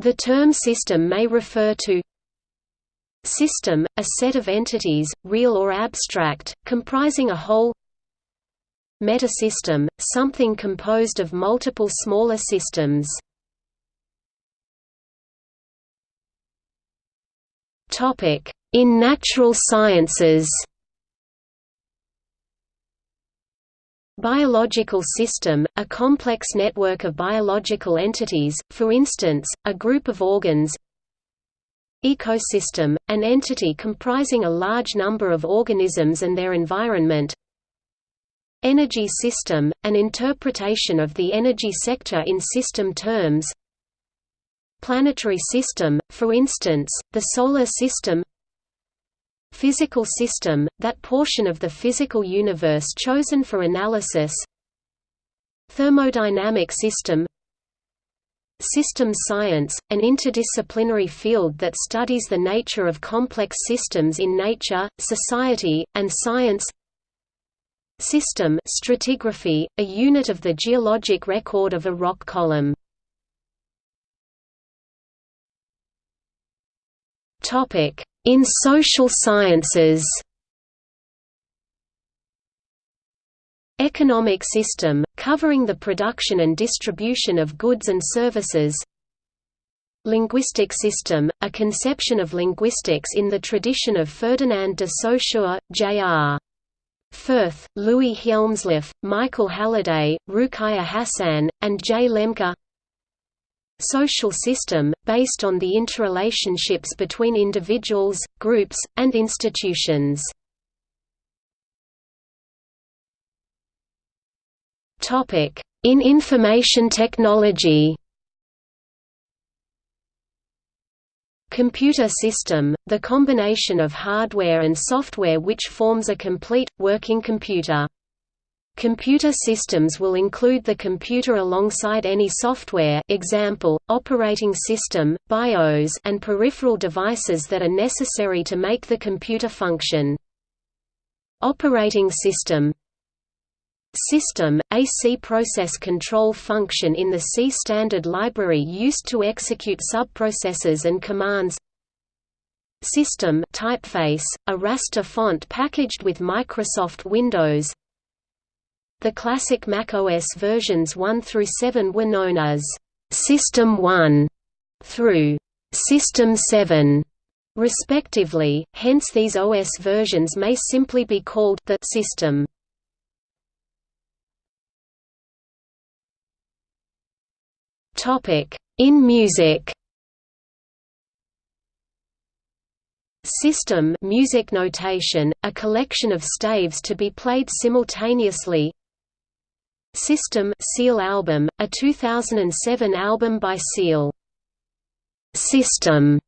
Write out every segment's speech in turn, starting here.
The term system may refer to System, a set of entities, real or abstract, comprising a whole Metasystem, something composed of multiple smaller systems. In natural sciences Biological system, a complex network of biological entities, for instance, a group of organs Ecosystem, an entity comprising a large number of organisms and their environment Energy system, an interpretation of the energy sector in system terms Planetary system, for instance, the Solar System Physical system, that portion of the physical universe chosen for analysis. Thermodynamic system. Systems science, an interdisciplinary field that studies the nature of complex systems in nature, society, and science. System stratigraphy, a unit of the geologic record of a rock column. In social sciences Economic system, covering the production and distribution of goods and services Linguistic system, a conception of linguistics in the tradition of Ferdinand de Saussure, J.R. Firth, Louis Hjelmslev, Michael Halliday, Ruqaiya Hasan, and J. Lemke Social system, based on the interrelationships between individuals, groups, and institutions. In information technology. Computer system, the combination of hardware and software which forms a complete, working computer. Computer systems will include the computer alongside any software example, operating system, BIOS and peripheral devices that are necessary to make the computer function. Operating system System, a C process control function in the C standard library used to execute subprocesses and commands System typeface, a raster font packaged with Microsoft Windows The classic Mac OS versions 1 through 7 were known as System 1 through System 7 respectively, hence these OS versions may simply be called the system. In music System music notation, a collection of staves to be played simultaneously System Seal album, a 2007 album by Seal. System,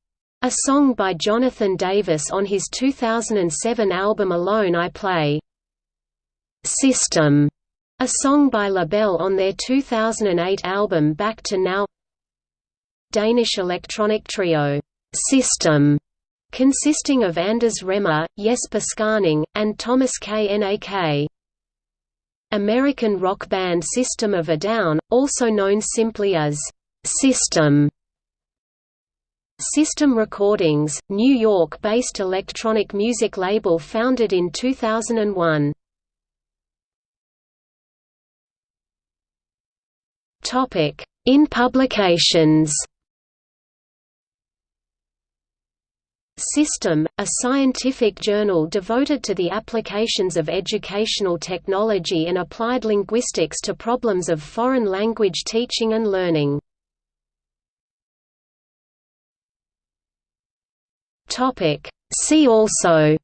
a song by Jonathan Davis on his 2007 album Alone I Play. System, a song by Labelle on their 2008 album Back to Now Danish electronic trio, System, consisting of Anders Remmer, Jesper Skaaning, and Thomas Knak. American rock band System of a Down, also known simply as System. System Recordings, New York-based electronic music label founded in 2001. In publications System, a scientific journal devoted to the applications of educational technology and applied linguistics to problems of foreign language teaching and learning. See also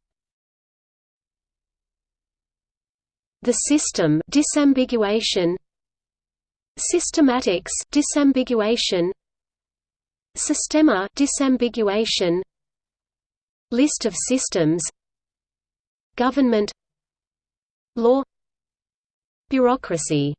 The system disambiguation Systematics disambiguation Systema disambiguation List of systems Government Law Bureaucracy